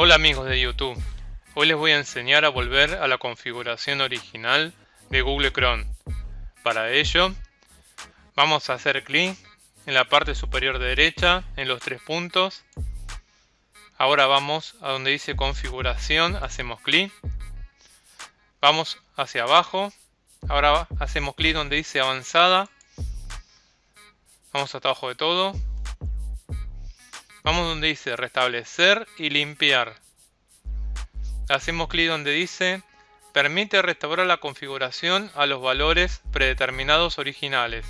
Hola amigos de YouTube, hoy les voy a enseñar a volver a la configuración original de Google Chrome. Para ello, vamos a hacer clic en la parte superior derecha, en los tres puntos. Ahora vamos a donde dice configuración, hacemos clic. Vamos hacia abajo, ahora hacemos clic donde dice avanzada. Vamos hasta abajo de todo, Vamos donde dice restablecer y limpiar. Hacemos clic donde dice permite restaurar la configuración a los valores predeterminados originales.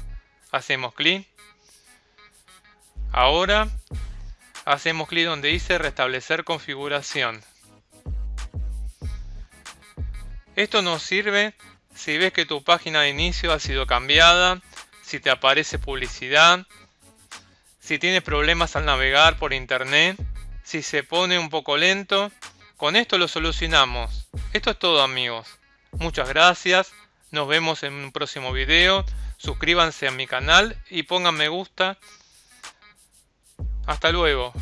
Hacemos clic. Ahora hacemos clic donde dice restablecer configuración. Esto nos sirve si ves que tu página de inicio ha sido cambiada, si te aparece publicidad, si tienes problemas al navegar por internet, si se pone un poco lento, con esto lo solucionamos. Esto es todo amigos. Muchas gracias, nos vemos en un próximo video, suscríbanse a mi canal y pongan me gusta. Hasta luego.